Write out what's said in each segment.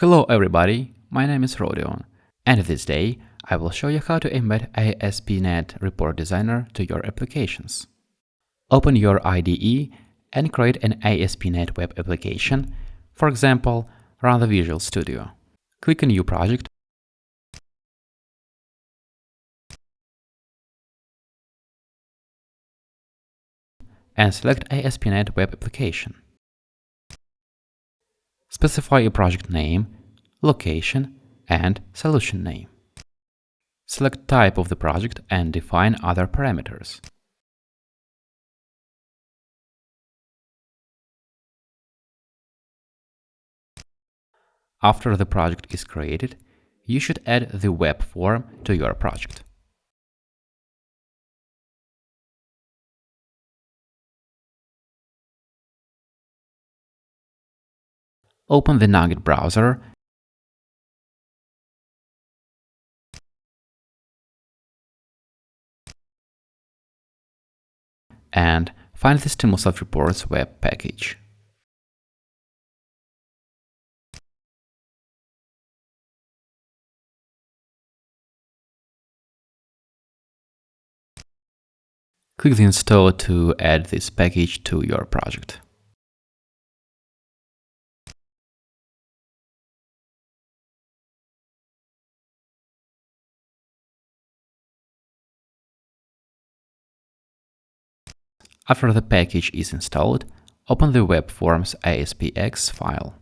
Hello everybody, my name is Rodion, and this day I will show you how to embed ASP.NET Report Designer to your applications. Open your IDE and create an ASP.NET web application, for example, run the Visual Studio. Click on New Project and select ASP.NET Web Application. Specify a project name, location, and solution name. Select type of the project and define other parameters. After the project is created, you should add the web form to your project. Open the NuGet browser and find the Stimulsoft Reports web package. Click the install to add this package to your project. After the package is installed, open the web forms ASPX file.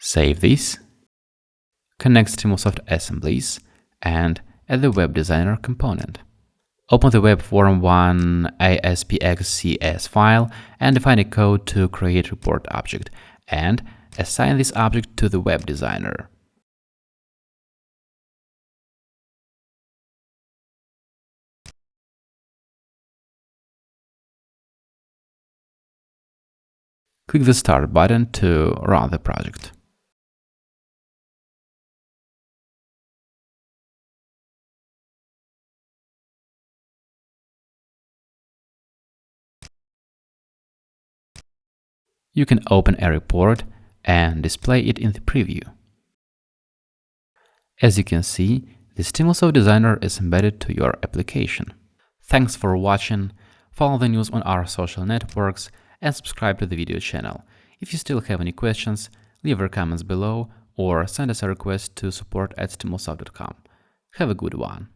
Save this, connect Stimulsoft assemblies, and add the Web Designer component. Open the Web Form 1 ASPXCS file and define a code to create report object and assign this object to the Web Designer. Click the Start button to run the project. You can open a report and display it in the preview. As you can see, the Stimulsoft Designer is embedded to your application. Thanks for watching, follow the news on our social networks and subscribe to the video channel. If you still have any questions, leave your comments below or send us a request to support at stimulsoft.com. Have a good one!